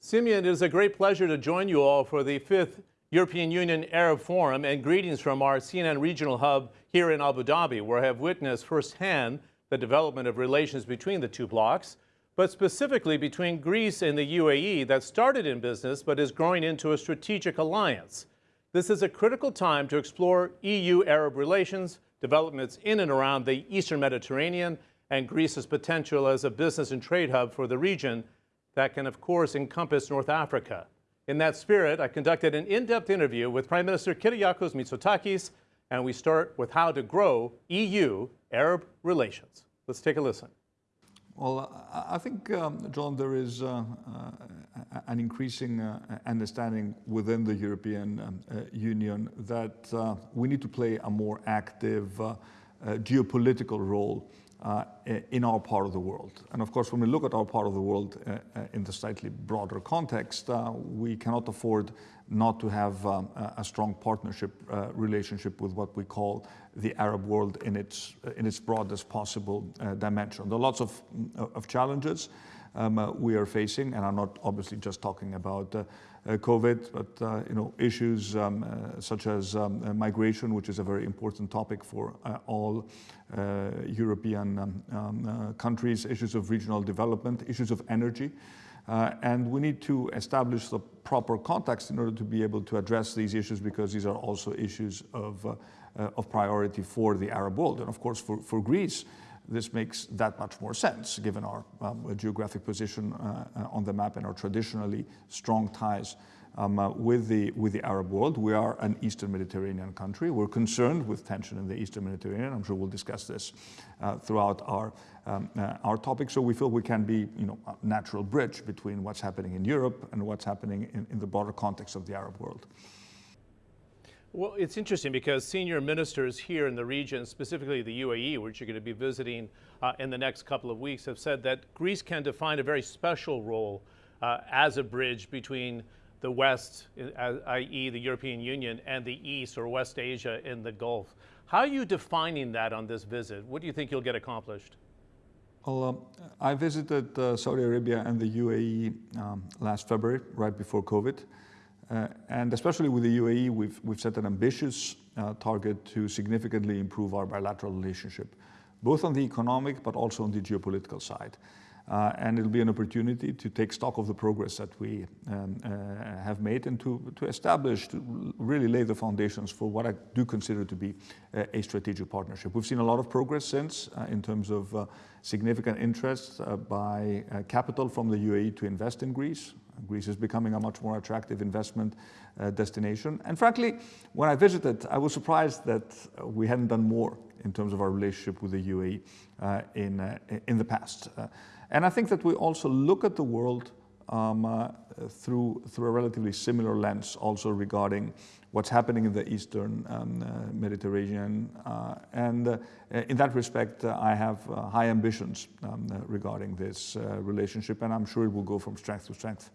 Simeon, it is a great pleasure to join you all for the fifth European Union Arab Forum and greetings from our CNN regional hub here in Abu Dhabi, where I have witnessed firsthand the development of relations between the two blocs, but specifically between Greece and the UAE that started in business but is growing into a strategic alliance. This is a critical time to explore EU-Arab relations, developments in and around the Eastern Mediterranean, and Greece's potential as a business and trade hub for the region that can, of course, encompass North Africa. In that spirit, I conducted an in-depth interview with Prime Minister Kyriakos Mitsotakis, and we start with how to grow EU-Arab relations. Let's take a listen. Well, I think, um, John, there is uh, uh, an increasing uh, understanding within the European um, uh, Union that uh, we need to play a more active uh, geopolitical role in our part of the world. And of course, when we look at our part of the world uh, uh, in the slightly broader context, uh, we cannot afford not to have um, a strong partnership uh, relationship with what we call the Arab world in its, in its broadest possible uh, dimension. There are lots of, of challenges um, we are facing, and I'm not obviously just talking about uh, COVID, but uh, you know issues um, uh, such as um, migration, which is a very important topic for all European um, um countries, issues of regional development, issues of energy. Uh, and we need to establish the proper context in order to be able to address these issues because these are also issues of, uh, uh, of priority for the Arab world. And of course, for, for Greece, this makes that much more sense given our um, geographic position uh, uh, on the map and our traditionally strong ties um, uh, with, the, with the Arab world. We are an Eastern Mediterranean country. We're concerned with tension in the Eastern Mediterranean. I'm sure we'll discuss this uh, throughout our, um, uh, our topic. So we feel we can be you know, a natural bridge between what's happening in Europe and what's happening in, in the broader context of the Arab world. Well, it's interesting because senior ministers here in the region, specifically the UAE, which you're going to be visiting uh, in the next couple of weeks, have said that Greece can define a very special role uh, as a bridge between the West, i.e. the European Union, and the East or West Asia in the Gulf. How are you defining that on this visit? What do you think you'll get accomplished? Well, um, I visited uh, Saudi Arabia and the UAE um, last February, right before COVID. Uh, and especially with the UAE, we've, we've set an ambitious uh, target to significantly improve our bilateral relationship, both on the economic but also on the geopolitical side. Uh, and it'll be an opportunity to take stock of the progress that we um, uh, have made and to, to establish, to really lay the foundations for what I do consider to be a, a strategic partnership. We've seen a lot of progress since uh, in terms of uh, significant interest by capital from the UAE to invest in Greece. Greece is becoming a much more attractive investment uh, destination. And frankly, when I visited, I was surprised that we hadn't done more in terms of our relationship with the UAE uh, in, uh, in the past. Uh, and I think that we also look at the world um, through, through a relatively similar lens also regarding what's happening in the Eastern um, uh, Mediterranean. Uh, and uh, in that respect, I have high ambitions um, regarding this relationship, and I'm sure it will go from strength to strength.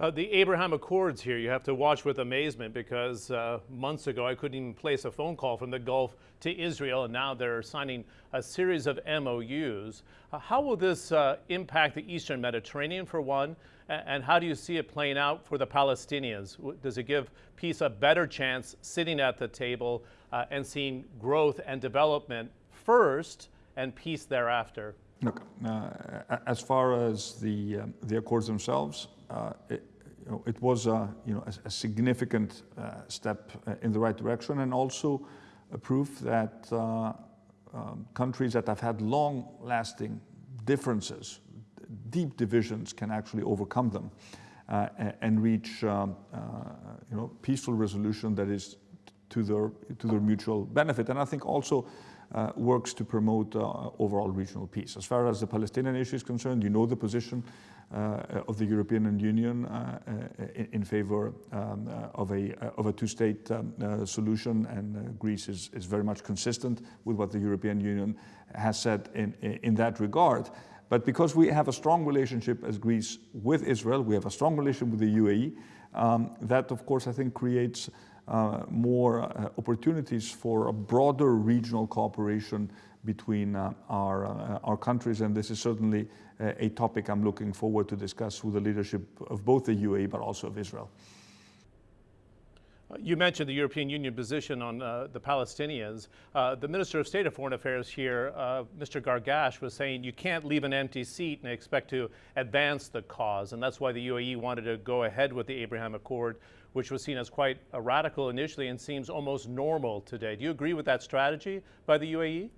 Uh, the Abraham Accords here, you have to watch with amazement because uh, months ago I couldn't even place a phone call from the Gulf to Israel, and now they're signing a series of MOUs. Uh, how will this uh, impact the Eastern Mediterranean, for one, and how do you see it playing out for the Palestinians? Does it give peace a better chance sitting at the table uh, and seeing growth and development first and peace thereafter? Look, uh, as far as the, the accords themselves, it, it was a, you know, a, a significant uh, step uh, in the right direction and also a proof that uh, um, countries that have had long-lasting differences, deep divisions, can actually overcome them uh, and reach um, uh, you know, peaceful resolution that is to their, to their mutual benefit. And I think also uh, works to promote uh, overall regional peace. As far as the Palestinian issue is concerned, you know the position uh, of the European Union uh, uh, in, in, favor um, of a, of a two-state um, solution, and Greece is, is very much consistent with what the European Union has said in, in that regard. But because we have a strong relationship as Greece with Israel, we have a strong relationship with the UAE, um, that of course I think creates uh, more uh, opportunities for a broader regional cooperation between uh, our, uh, our countries. And this is certainly a, a topic I'm looking forward to discuss with the leadership of both the UAE but also of Israel. You mentioned the European Union position on uh, the Palestinians. Uh, the Minister of State of Foreign Affairs here, uh, Mr. Gargash, was saying you can't leave an empty seat and expect to advance the cause. And that's why the UAE wanted to go ahead with the Abraham Accord, which was seen as quite radical initially and seems almost normal today. Do you agree with that strategy by the UAE?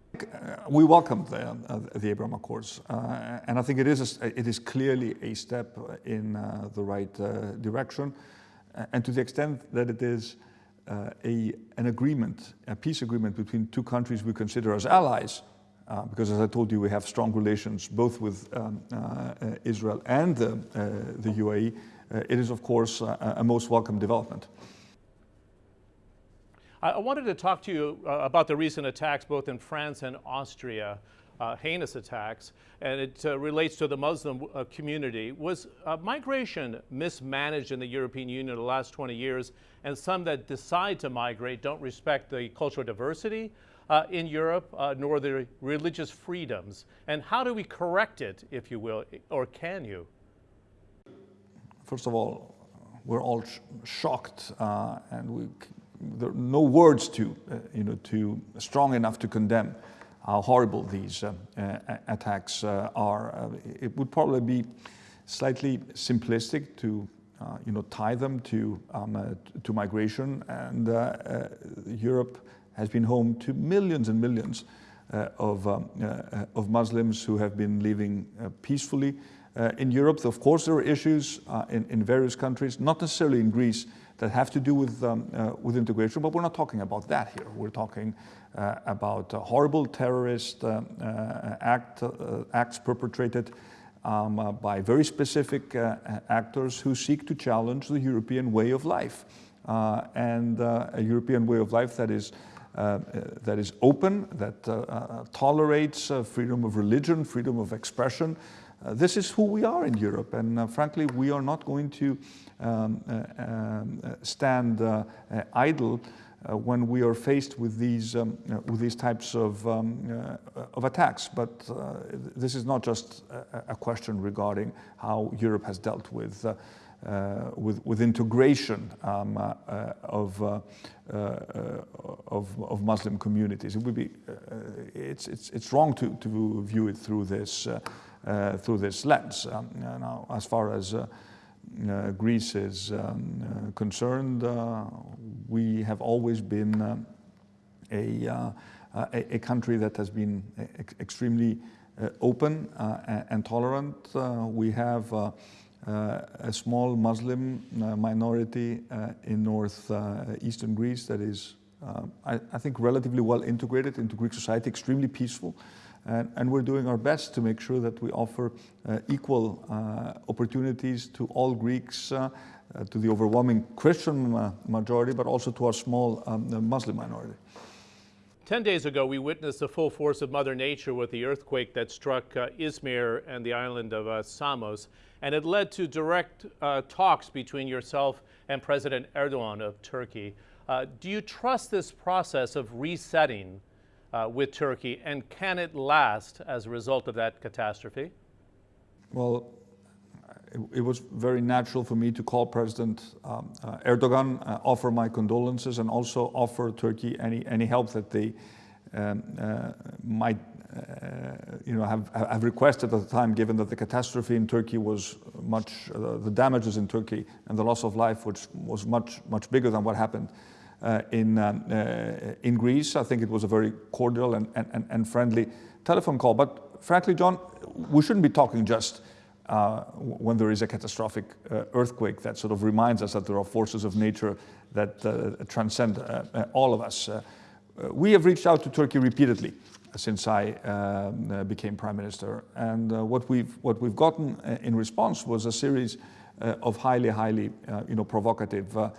we welcome the, uh, the Abraham Accords, uh, and I think it is, a, it is clearly a step in uh, the right direction. And to the extent that it is uh, a, an agreement, a peace agreement between two countries we consider as allies, uh, because as I told you, we have strong relations both with um, uh, Israel and the, the UAE, it is of course a, a most welcome development. I wanted to talk to you uh, about the recent attacks both in France and Austria uh, heinous attacks, and it uh, relates to the Muslim uh, community. Was uh, migration mismanaged in the European Union the last 20 years, and some that decide to migrate don't respect the cultural diversity uh, in Europe, uh, nor the religious freedoms? And how do we correct it, if you will, or can you? First of all, we're all sh shocked, and we, there are no words to, you know, to strong enough to condemn how horrible these uh, uh, attacks uh, are. it would probably be slightly simplistic to uh, you know, tie them to, um, uh, to migration. And uh, Europe has been home to millions and millions of, um, of Muslims who have been living peacefully in Europe. Of course, there are issues in, in various countries, not necessarily in Greece, that have to do with, um, uh, with integration, but we're not talking about that here. We're talking uh, about horrible terrorist uh, uh, act, acts perpetrated um, by very specific actors who seek to challenge the European way of life. and a European way of life that is uh, that is open, that uh, tolerates uh, freedom of religion, freedom of expression. this is who we are in Europe, and frankly, we are not going to um, um stand idle uh, when we are faced with these, um, uh, with these types of, um, uh, of attacks. But this is not just a, a, question regarding how Europe has dealt with uh, with, with, integration um, uh, of, uh, of, of, Muslim communities. It would be, it's, it's, it's wrong to, to view it through this, through this lens. Um, now, as far as uh, Greece is um, uh, concerned, uh, we have always been a, a, a, country that has been ex extremely open and tolerant. we have uh, a small Muslim uh, minority uh, in northeastern Greece that is, I, I, think, relatively well integrated into Greek society, extremely peaceful. And, and, we're doing our best to make sure that we offer uh, equal uh, opportunities to all Greeks, uh, uh to the overwhelming Christian uh, majority, but also to our small um, Muslim minority. Ten days ago, we witnessed the full force of Mother Nature with the earthquake that struck uh, Izmir and the island of Samos, and it led to direct talks between yourself and President Erdogan of Turkey. do you trust this process of resetting uh, with Turkey, and can it last as a result of that catastrophe? Well, it, it was very natural for me to call President um, uh, Erdogan, uh, offer my condolences, and also offer Turkey any, any help that they um, uh, might uh, you know, have, have requested at the time, given that the catastrophe in Turkey was much, uh, the damages in Turkey and the loss of life which was much, much bigger than what happened uh, in, um, uh, in Greece. I think it was a very cordial and, and, and friendly telephone call. But frankly, John, we shouldn't be talking just uh, when there is a catastrophic uh, earthquake that sort of reminds us that there are forces of nature that uh, transcend uh, all of us. we have reached out to Turkey repeatedly since I um, became prime minister, and what we've what we've gotten in response was a series of highly, highly, you know, provocative uh,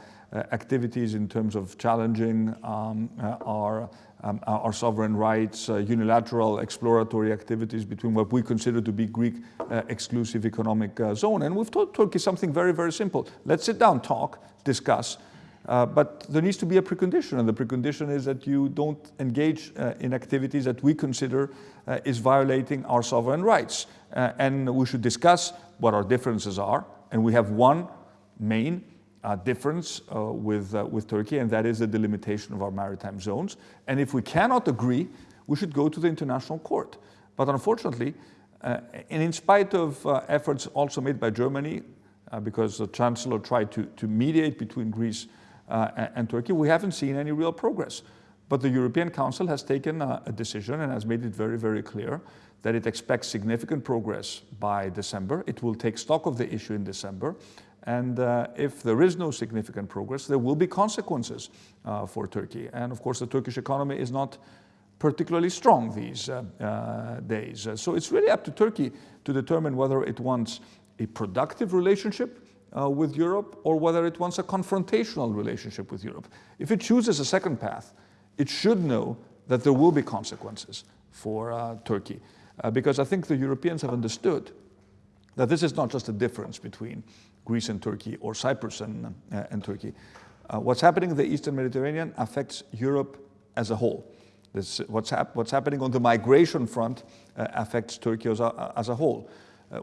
activities in terms of challenging um, uh, our, um, our sovereign rights, uh, unilateral exploratory activities between what we consider to be Greek exclusive economic zone. And we've told Turkey something very, very simple. Let's sit down, talk, discuss, Uh, but there needs to be a precondition, and the precondition is that you don't engage uh, in activities that we consider uh, is violating our sovereign rights. Uh, and we should discuss what our differences are, and we have one main uh, difference uh, with, with Turkey, and that is the delimitation of our maritime zones. And if we cannot agree, we should go to the International Court. But unfortunately, and in spite of efforts also made by Germany, because the Chancellor tried to, to mediate between Greece uh, and Turkey, we haven't seen any real progress. But the European Council has taken a, a, decision and has made it very, very clear that it expects significant progress by December. It will take stock of the issue in December. And uh, if there is no significant progress, there will be consequences uh, for Turkey. And of course, the Turkish economy is not particularly strong these uh, uh days. so it's really up to Turkey to determine whether it wants a productive relationship uh, with Europe or whether it wants a confrontational relationship with Europe. If it chooses a second path, it should know that there will be consequences for uh, Turkey. Uh, because I think the Europeans have understood that this is not just a difference between Greece and Turkey or Cyprus and, uh, and Turkey. Uh, what's happening in the Eastern Mediterranean affects Europe as a whole. This, what's, hap what's, happening on the migration front uh, affects Turkey as a, as a whole.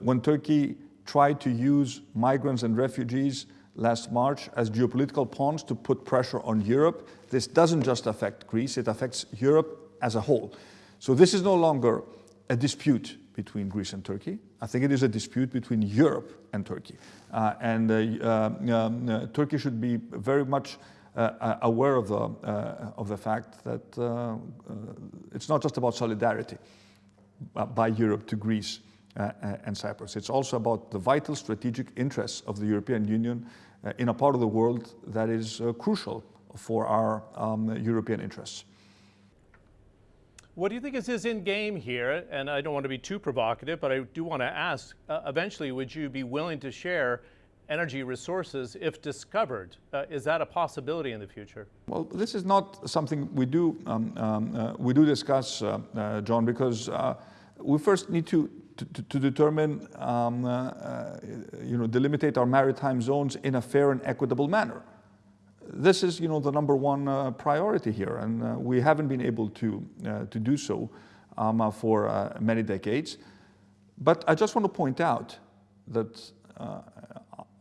when Turkey tried to use migrants and refugees last March as geopolitical pawns to put pressure on Europe. This doesn't just affect Greece, it affects Europe as a whole. So this is no longer a dispute between Greece and Turkey. I think it is a dispute between Europe and Turkey. Uh, and uh, um, uh, Turkey should be very much uh, aware of the, uh, of the fact that uh, it's not just about solidarity by Europe to Greece uh, uh, and Cyprus. It's also about the vital strategic interests of the European Union uh, in a part of the world that is crucial for our um, European interests. What do you think is his end game here? And I don't want to be too provocative, but I do want to ask, uh, eventually, would you be willing to share energy resources if discovered? Uh, is that a possibility in the future? Well, this is not something we do, um, um, uh, we do discuss, John, because we first need to to, to, determine, um, uh, uh, you know, delimitate our maritime zones in a fair and equitable manner. This is, you know, the number one uh, priority here, and uh, we haven't been able to, uh, to do so um, for many decades. But I just want to point out that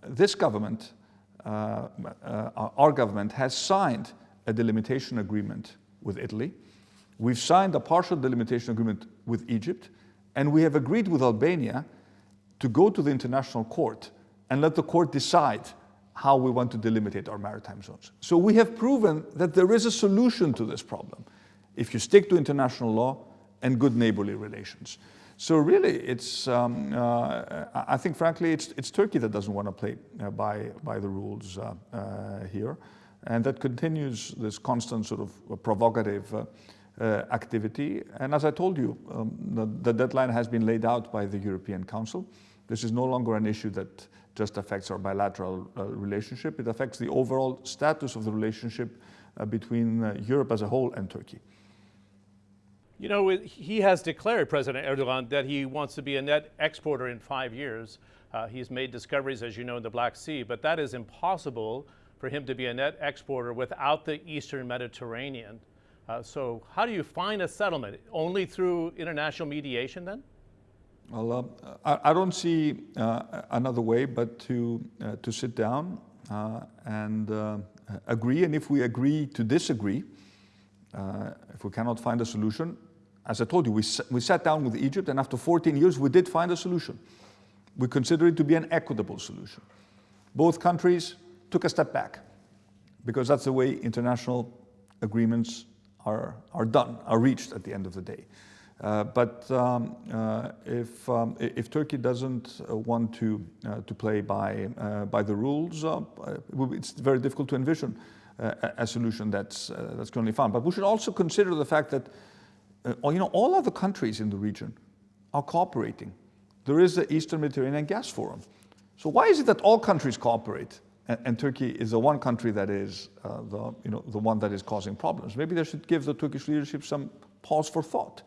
this government, our government, has signed a delimitation agreement with Italy. We've signed a partial delimitation agreement with Egypt. And we have agreed with Albania to go to the International Court and let the court decide how we want to delimitate our maritime zones. So we have proven that there is a solution to this problem if you stick to international law and good neighborly relations. So really, it's, um, uh, I think frankly, it's, it's Turkey that doesn't want to play uh, by, by the rules uh, uh here. And that continues this constant sort of provocative uh, uh, activity. And as I told you, um, the, the, deadline has been laid out by the European Council. This is no longer an issue that just affects our bilateral uh, relationship. It affects the overall status of the relationship uh, between uh, Europe as a whole and Turkey. You know, he has declared, President Erdogan, that he wants to be a net exporter in five years. Uh, he's made discoveries, as you know, in the Black Sea, but that is impossible for him to be a net exporter without the Eastern Mediterranean. Uh, so how do you find a settlement? Only through international mediation then? Well, uh, I, I, don't see uh, another way but to, uh, to sit down and agree. And if we agree to disagree, if we cannot find a solution, as I told you, we, we sat down with Egypt and after 14 years we did find a solution. We consider it to be an equitable solution. Both countries took a step back because that's the way international agreements are, are done, are reached at the end of the day. Uh, but um, uh, if, um, if Turkey doesn't uh, want to, uh, to play by, uh, by the rules, it's very difficult to envision a solution that's, that's currently found. But we should also consider the fact that you know, all other countries in the region are cooperating. There is the Eastern Mediterranean Gas Forum. So why is it that all countries cooperate and, and, Turkey is the one country that is the, you know, the one that is causing problems. Maybe they should give the Turkish leadership some pause for thought.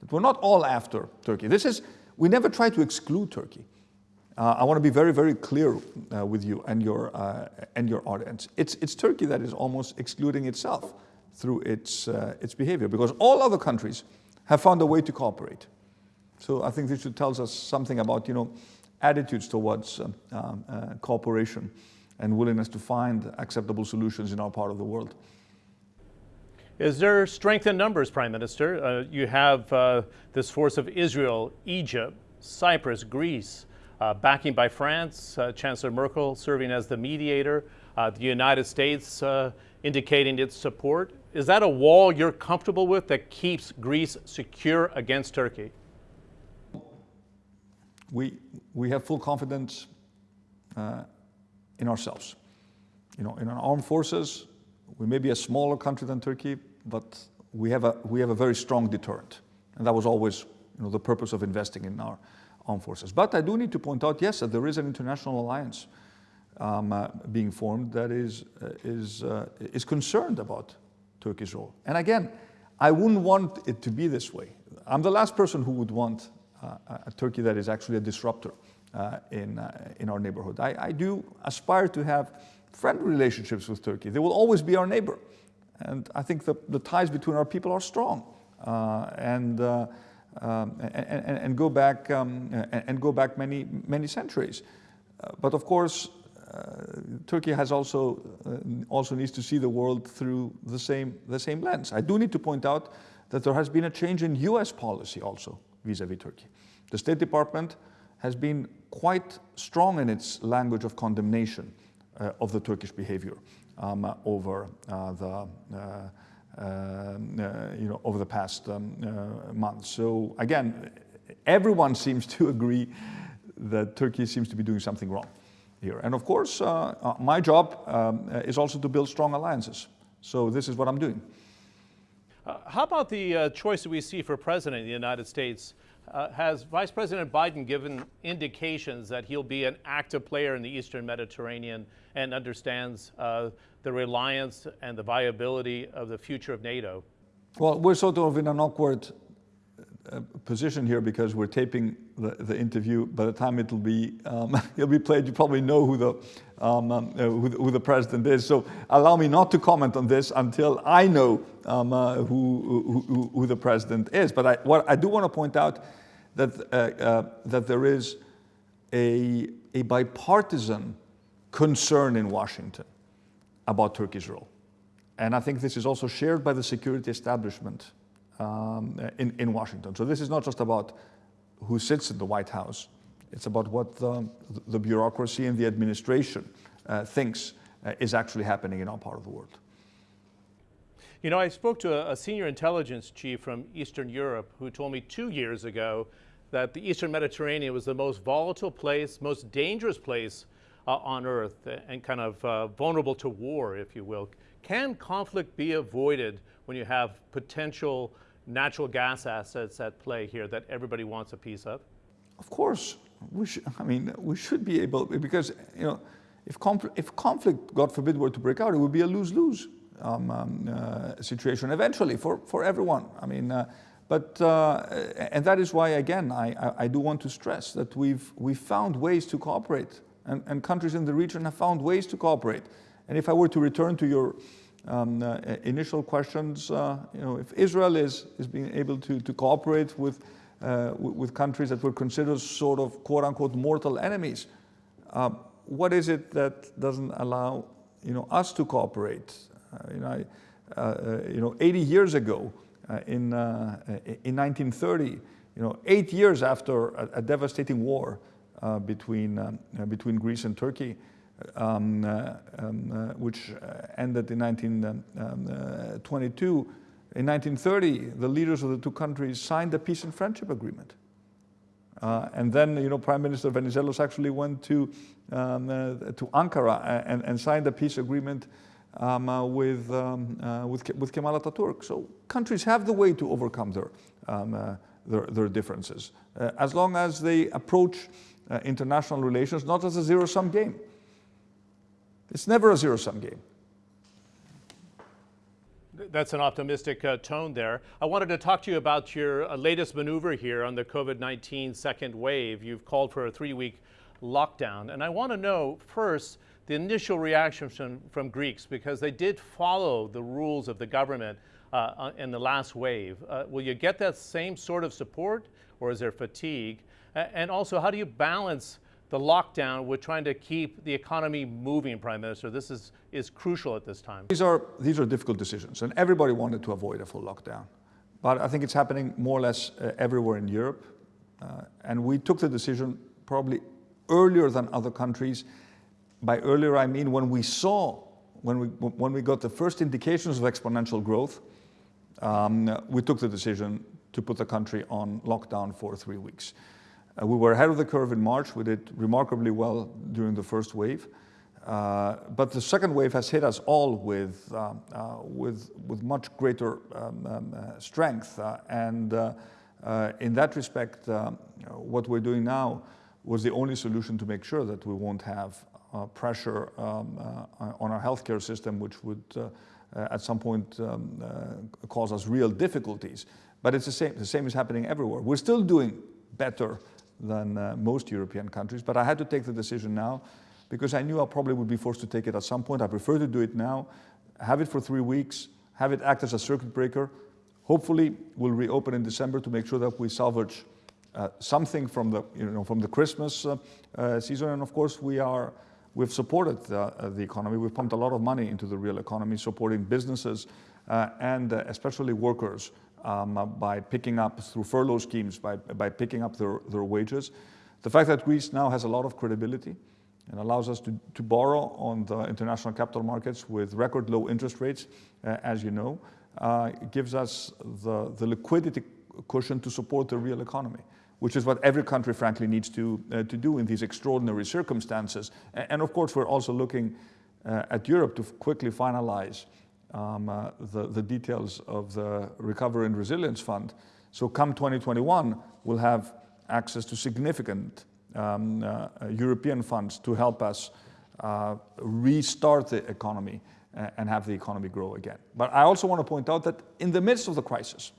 That we're not all after Turkey. This is, we never try to exclude Turkey. Uh, I want to be very, very clear uh, with you and your, uh, and your audience. It's, it's Turkey that is almost excluding itself through its, uh, its behavior because all other countries have found a way to cooperate. So I think this should tell us something about, you know, attitudes towards um, um, uh, cooperation and willingness to find acceptable solutions in our part of the world. Is there strength in numbers, Prime Minister? Uh, you have uh, this force of Israel, Egypt, Cyprus, Greece, uh, backing by France, uh, Chancellor Merkel serving as the mediator, uh, the United States uh, indicating its support. Is that a wall you're comfortable with that keeps Greece secure against Turkey? We, we have full confidence in ourselves. You know, in our armed forces, we may be a smaller country than Turkey, but we have a, we have a very strong deterrent. And that was always you know, the purpose of investing in our armed forces. But I do need to point out, yes, that there is an international alliance um, uh, being formed that is, uh, is, uh, is concerned about Turkey's role. And again, I wouldn't want it to be this way. I'm the last person who would want uh, a Turkey that is actually a disruptor uh, in, uh, in our neighborhood. I, I do aspire to have friendly relationships with Turkey. They will always be our neighbor. And I think the, the ties between our people are strong. Uh, and, uh, um, and, and, go back, um, and, go back many, many centuries. Uh, but of course, uh, Turkey has also, uh, also needs to see the world through the same, the same lens. I do need to point out that there has been a change in US policy also vis-a-vis -vis Turkey. The State Department has been quite strong in its language of condemnation of the Turkish behavior um, uh, over uh, the you know over the past um, months. So again, everyone seems to agree that Turkey seems to be doing something wrong here. And of course, my job um, is also to build strong alliances. So this is what I'm doing. Uh, how about the uh, choice that we see for president of the United States? Uh, has Vice President Biden given indications that he'll be an active player in the Eastern Mediterranean and understands uh, the reliance and the viability of the future of NATO? Well, we're sort of in an awkward uh, position here because we're taping the, the, interview. By the time it'll be um, it'll be played, you probably know who the, um, um, uh, who the, who the president is. So allow me not to comment on this until I know um, uh, who, who, who, the president is. But I, what I do want to point out that uh, that there is a a bipartisan concern in Washington about Turkey's role. And I think this is also shared by the security establishment um, in, in Washington. So this is not just about who sits in the White House, it's about what the, the bureaucracy and the administration uh, thinks uh, is actually happening in our part of the world. You know, I spoke to a, a senior intelligence chief from Eastern Europe who told me two years ago that the Eastern Mediterranean was the most volatile place, most dangerous place uh, on Earth and kind of uh, vulnerable to war, if you will. Can conflict be avoided when you have potential natural gas assets at play here that everybody wants a piece of? Of course. We should, I mean, we should be able, because, you know, if, confl if conflict, God forbid, were to break out, it would be a lose-lose um, um, uh, situation eventually for, for everyone. I mean, uh, but, uh, and that is why, again, I, I, I, do want to stress that we've, we've found ways to cooperate and, and countries in the region have found ways to cooperate. And if I were to return to your um, uh, initial questions, uh, you know, if Israel is, is being able to, to cooperate with, uh, with countries that were considered sort of quote unquote mortal enemies, uh, what is it that doesn't allow you know, us to cooperate? Uh, you, know, I, uh, you know, 80 years ago, in, in 1930, you know, eight years after a, a devastating war, uh, between, um, uh, between Greece and Turkey, um, uh, um, which ended in 1922. In 1930, the leaders of the two countries signed a peace and friendship agreement. Uh, and then, you know, Prime Minister Venizelos actually went to, um, uh, to Ankara and, and, signed a peace agreement um, uh, with, um, with, with, Kemal Ataturk. So countries have the way to overcome their, um, their, their, differences, as long as they approach uh, international relations not as a zero-sum game. It's never a zero-sum game. That's an optimistic uh, tone there. I wanted to talk to you about your uh, latest maneuver here on the COVID-19 second wave. You've called for a three-week lockdown. And I want to know first the initial reaction from, from Greeks because they did follow the rules of the government uh, in the last wave. Uh, will you get that same sort of support or is there fatigue? And also, how do you balance the lockdown with trying to keep the economy moving, Prime Minister? This is, is crucial at this time. These are, these are difficult decisions, and everybody wanted to avoid a full lockdown. But I think it's happening more or less uh, everywhere in Europe. Uh, and we took the decision probably earlier than other countries. By earlier, I mean when we saw, when we, when we got the first indications of exponential growth, um, we took the decision to put the country on lockdown for three weeks. Uh, we were ahead of the curve in March. We did remarkably well during the first wave. Uh, but the second wave has hit us all with, uh, uh, with, with much greater um, um, uh, strength. Uh, and in that respect, what we're doing now was the only solution to make sure that we won't have pressure um, on our healthcare system, which would at some point um, cause us real difficulties. But it's the same, the same is happening everywhere. We're still doing better than most European countries, but I had to take the decision now because I knew I probably would be forced to take it at some point. I prefer to do it now, have it for three weeks, have it act as a circuit breaker. Hopefully, we'll reopen in December to make sure that we salvage uh, something from the, you know, from the Christmas uh, uh, season. And of course, we are, we've supported the, the, economy. We've pumped a lot of money into the real economy, supporting businesses uh, and uh, especially workers um, uh, by picking up through furlough schemes, by, by picking up their, their wages. The fact that Greece now has a lot of credibility and allows us to, to borrow on the international capital markets with record low interest rates, uh, as you know, uh, gives us the, the liquidity cushion to support the real economy, which is what every country, frankly, needs to, uh, to do in these extraordinary circumstances. And, and of course, we're also looking uh, at Europe to quickly finalize um, uh, the, the details of the Recovery and Resilience Fund. So come 2021, we'll have access to significant um, uh, European funds to help us uh, restart the economy uh, and have the economy grow again. But I also want to point out that in the midst of the crisis,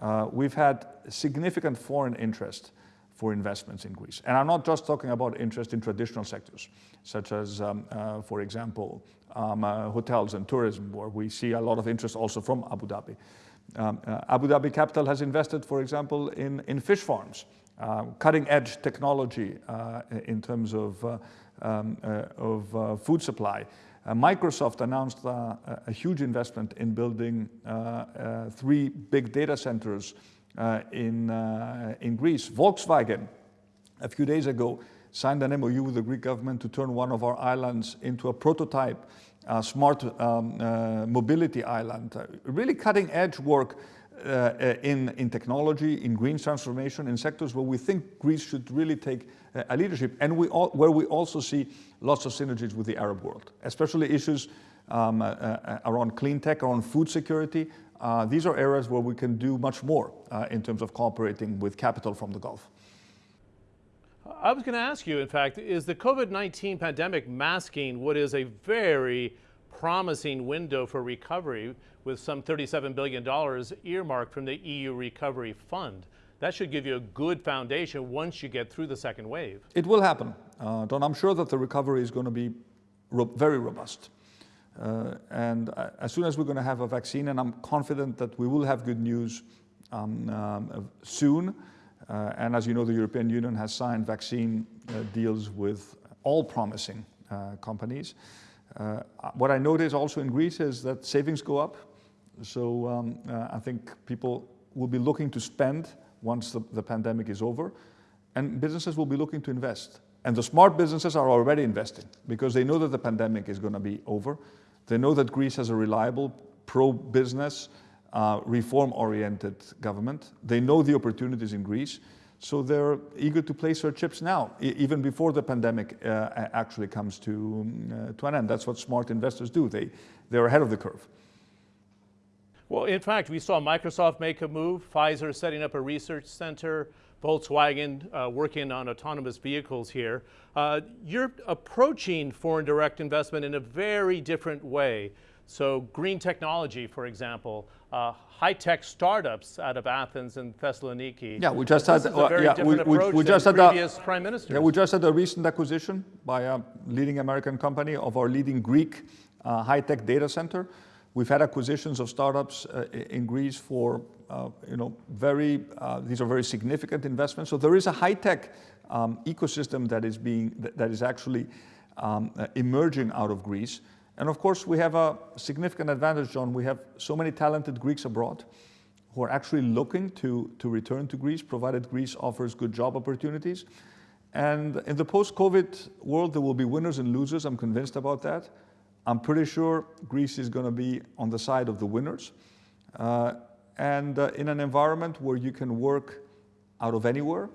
uh, we've had significant foreign interest for investments in Greece. And I'm not just talking about interest in traditional sectors, such as, um, uh, for example, um, uh, hotels and tourism, where we see a lot of interest also from Abu Dhabi. Um, Abu Dhabi Capital has invested, for example, in, in fish farms uh, cutting edge technology uh, in terms of, uh, um, of food supply. Microsoft announced a huge investment in building three big data centers in, in Greece. Volkswagen, a few days ago, signed an MOU with the Greek government to turn one of our islands into a prototype uh, smart um, uh, mobility island. Uh, really cutting edge work uh, uh, in, in technology, in green transformation, in sectors where we think Greece should really take uh, a leadership and we all, where we also see lots of synergies with the Arab world, especially issues um, around clean tech, around food security. These are areas where we can do much more in terms of cooperating with capital from the Gulf. I was going to ask you, in fact, is the COVID-19 pandemic masking what is a very promising window for recovery with some $37 billion earmarked from the EU Recovery Fund. That should give you a good foundation once you get through the second wave. It will happen, uh, Don. I'm sure that the recovery is going to be ro very robust. Uh, and uh, as soon as we're going to have a vaccine, and I'm confident that we will have good news um, um, soon. Uh, and as you know, the European Union has signed vaccine uh, deals with all promising uh, companies. Uh, what I notice also in Greece is that savings go up. So um, uh, I think people will be looking to spend once the, the, pandemic is over, and businesses will be looking to invest. And the smart businesses are already investing because they know that the pandemic is going to be over. They know that Greece has a reliable, pro-business, uh, reform-oriented government. They know the opportunities in Greece. So they're eager to place their chips now, even before the pandemic uh, actually comes to, uh, to an end. That's what smart investors do. They, they're ahead of the curve. Well, in fact, we saw Microsoft make a move, Pfizer setting up a research center, Volkswagen uh, working on autonomous vehicles here. Uh, you're approaching foreign direct investment in a very different way. So green technology, for example, uh, high-tech startups out of Athens and Thessaloniki. Yeah, we just had is a very yeah, different we, we, approach we just had a, previous prime ministers. Yeah, we just had a recent acquisition by a leading American company of our leading Greek uh, high-tech data center. We've had acquisitions of startups uh, in Greece for, uh, you know, very, uh, these are very significant investments. So there is a high-tech um, ecosystem that is being, that is actually um, uh, emerging out of Greece. And of course, we have a significant advantage, John. We have so many talented Greeks abroad who are actually looking to, to return to Greece, provided Greece offers good job opportunities. And in the post-COVID world, there will be winners and losers. I'm convinced about that. I'm pretty sure Greece is going to be on the side of the winners. Uh, and uh, in an environment where you can work out of anywhere,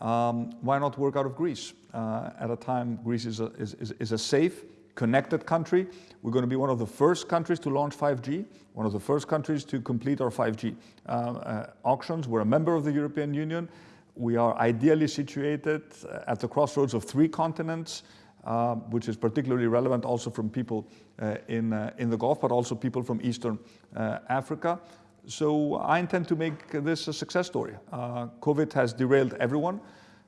um, why not work out of Greece? Uh, at a time, Greece is a, is, is, a safe, connected country. We're going to be one of the first countries to launch 5G, one of the first countries to complete our 5G uh, uh, auctions. We're a member of the European Union. We are ideally situated uh, at the crossroads of three continents, uh, which is particularly relevant also from people uh, in, uh, in the Gulf, but also people from Eastern Africa. So I intend to make this a success story. COVID has derailed everyone.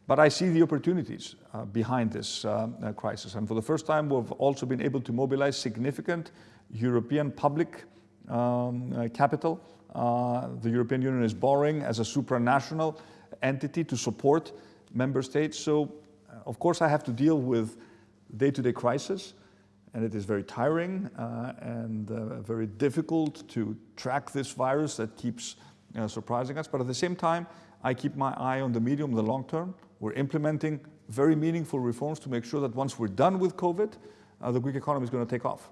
But I see the opportunities uh, behind this uh, uh, crisis. And for the first time, we've also been able to mobilize significant European public um, uh, capital. Uh, the European Union is borrowing as a supranational entity to support member states. So, uh, of course, I have to deal with day-to-day -day crisis. And it is very tiring and very difficult to track this virus that keeps surprising us. But at the same time, I keep my eye on the medium, the long term. We're implementing very meaningful reforms to make sure that once we're done with COVID, uh, the Greek economy is going to take off.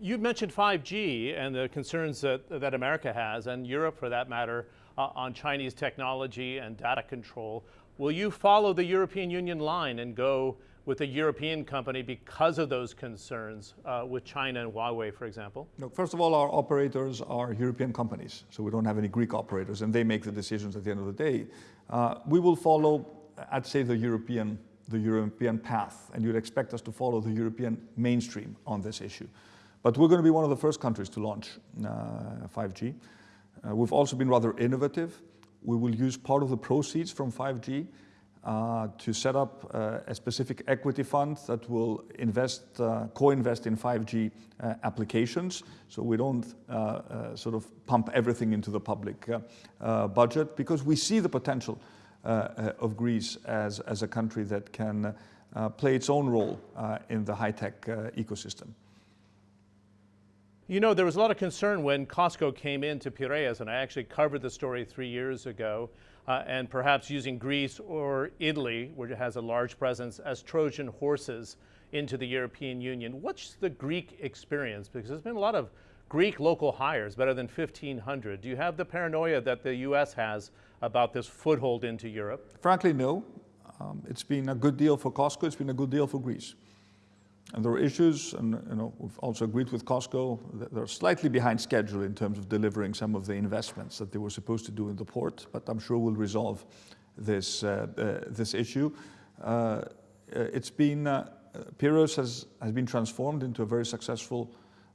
You mentioned 5G and the concerns that, that America has, and Europe for that matter, uh, on Chinese technology and data control. Will you follow the European Union line and go with a European company because of those concerns uh, with China and Huawei, for example? First of all, our operators are European companies, so we don't have any Greek operators, and they make the decisions at the end of the day. Uh, we will follow, I'd say, the European, the European path, and you'd expect us to follow the European mainstream on this issue. But we're going to be one of the first countries to launch uh, 5G. Uh, we've also been rather innovative. We will use part of the proceeds from 5G uh, to set up uh, a specific equity fund that will invest, uh, co-invest in 5G uh, applications. So we don't uh, uh, sort of pump everything into the public uh, budget because we see the potential of Greece as, as a country that can play its own role in the high-tech ecosystem. You know, there was a lot of concern when COSCO came into Piraeus, and I actually covered the story three years ago, uh, and perhaps using Greece or Italy, which has a large presence, as Trojan horses into the European Union. What's the Greek experience? Because there's been a lot of Greek local hires, better than 1,500. Do you have the paranoia that the U.S. has about this foothold into Europe? Frankly, no. Um, it's been a good deal for COSCO. it's been a good deal for Greece. And there are issues, and you know, we've also agreed with COSCO, that they're slightly behind schedule in terms of delivering some of the investments that they were supposed to do in the port, but I'm sure we'll resolve this, uh, uh, this issue. Uh, it's been, uh, Piraeus has, has been transformed into a very successful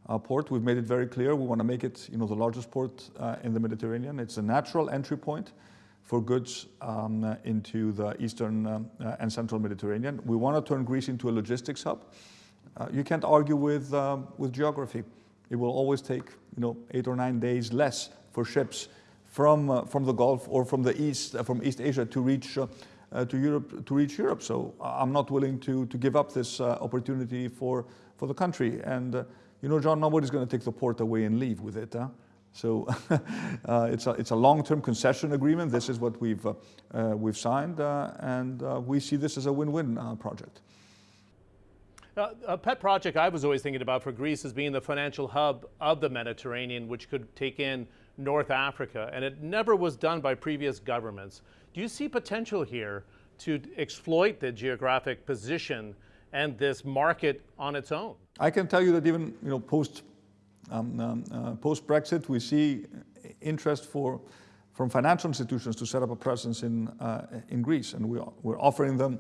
uh, port. We've made it very clear we want to make it you know, the largest port uh, in the Mediterranean. It's a natural entry point for goods um, uh, into the eastern um, uh, and central Mediterranean. We want to turn Greece into a logistics hub. Uh, you can't argue with, um, with geography. It will always take you know, eight or nine days less for ships from, uh, from the Gulf or from the East, uh, from East Asia to reach, uh, uh, to, Europe, to reach Europe. So uh, I'm not willing to, to give up this opportunity for, for the country. And you know, John, nobody's going to take the port away and leave with it. Huh? So it's a, it's a long-term concession agreement. This is what we've, we've signed, and we see this as a win-win project. A pet project I was always thinking about for Greece is being the financial hub of the Mediterranean, which could take in North Africa, and it never was done by previous governments. Do you see potential here to exploit the geographic position and this market on its own? I can tell you that even you know post um, um, uh, post Brexit, we see interest for from financial institutions to set up a presence in, uh, in Greece. And we are, we're offering them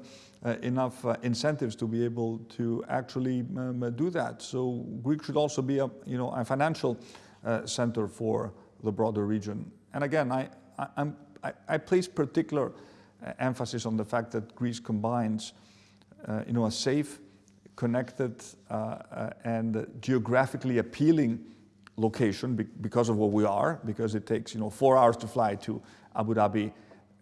enough uh, incentives to be able to actually um, uh, do that. So Greece should also be a, you know, a financial uh, center for the broader region. And again, I, I, I, I place particular uh, emphasis on the fact that Greece combines uh, you know, a safe, connected, uh, uh, and geographically appealing location be because of what we are, because it takes you know four hours to fly to Abu Dhabi,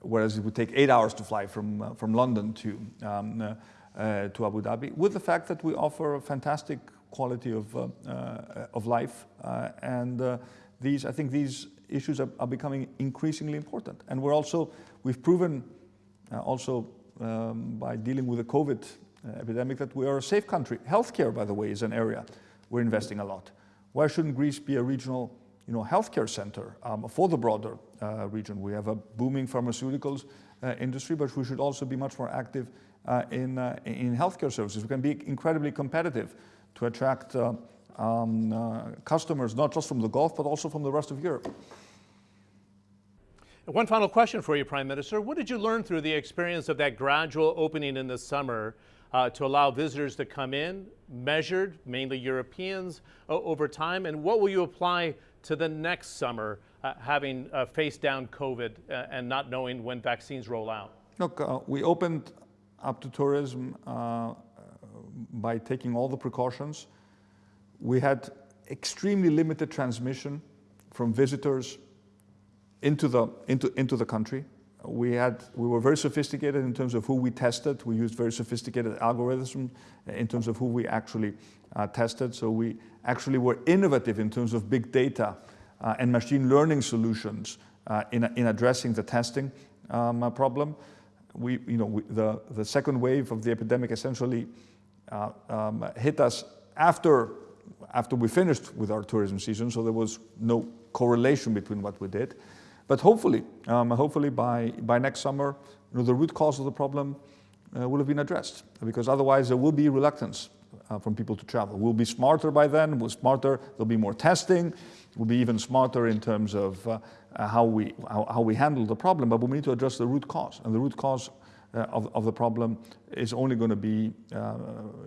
whereas it would take eight hours to fly from uh, from London to um, uh, uh, to Abu Dhabi. With the fact that we offer a fantastic quality of of life, and these I think these issues are, are, becoming increasingly important. And we're also we've proven also um, by dealing with the COVID epidemic that we are a safe country. Healthcare, by the way, is an area we're investing a lot. Why shouldn't Greece be a regional you know, healthcare center um, for the broader uh, region? We have a booming pharmaceuticals uh, industry, but we should also be much more active uh, in, uh, in healthcare services. We can be incredibly competitive to attract uh, um, uh, customers, not just from the Gulf, but also from the rest of Europe. One final question for you, Prime Minister. What did you learn through the experience of that gradual opening in the summer uh, to allow visitors to come in, measured, mainly Europeans, uh, over time? And what will you apply to the next summer, uh, having uh, faced down COVID uh, and not knowing when vaccines roll out? Look, uh, we opened up to tourism by taking all the precautions. We had extremely limited transmission from visitors into the, into, into the country. We, had, we were very sophisticated in terms of who we tested. We used very sophisticated algorithms in terms of who we actually uh, tested. So we actually were innovative in terms of big data uh, and machine learning solutions uh, in, in addressing the testing um, uh, problem. We, you know, we, the, the second wave of the epidemic essentially uh, um, hit us after, after we finished with our tourism season, so there was no correlation between what we did. But hopefully, um, hopefully by, by next summer, you know, the root cause of the problem uh, will have been addressed because otherwise there will be reluctance uh, from people to travel. We'll be smarter by then, we'll smarter, there'll be more testing, we'll be even smarter in terms of uh, uh how, we, how, how, we handle the problem, but we need to address the root cause. And the root cause uh, of, of, the problem is only going to be uh,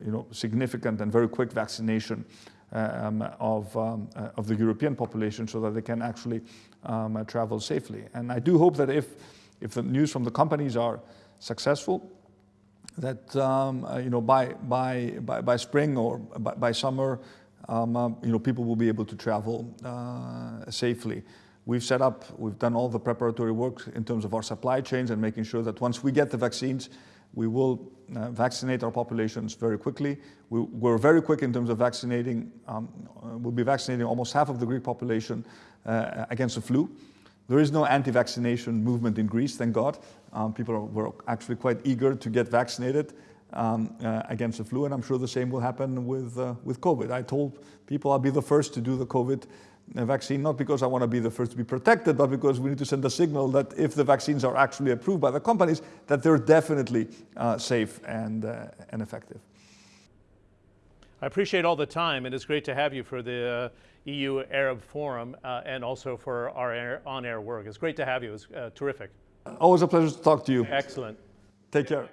you know, significant and very quick vaccination um, of, um, of the European population so that they can actually um, uh, travel safely. And I do hope that if, if the news from the companies are successful, that um, uh, you know by, by, by, by spring or by, by summer, um, uh, you know people will be able to travel uh, safely. We've set up, we've done all the preparatory work in terms of our supply chains and making sure that once we get the vaccines, we will uh, vaccinate our populations very quickly. We, are very quick in terms of vaccinating. Um, uh, we'll be vaccinating almost half of the Greek population uh, against the flu. There is no anti-vaccination movement in Greece, thank God. Um, people are, were actually quite eager to get vaccinated um, uh, against the flu, and I'm sure the same will happen with, uh, with COVID. I told people I'll be the first to do the COVID vaccine, not because I want to be the first to be protected, but because we need to send a signal that if the vaccines are actually approved by the companies, that they're definitely uh, safe and, uh, and effective. I appreciate all the time, and it's great to have you for the uh, EU Arab Forum uh, and also for our on-air work. It's great to have you. It's uh, terrific. Always a pleasure to talk to you. Excellent. Take care.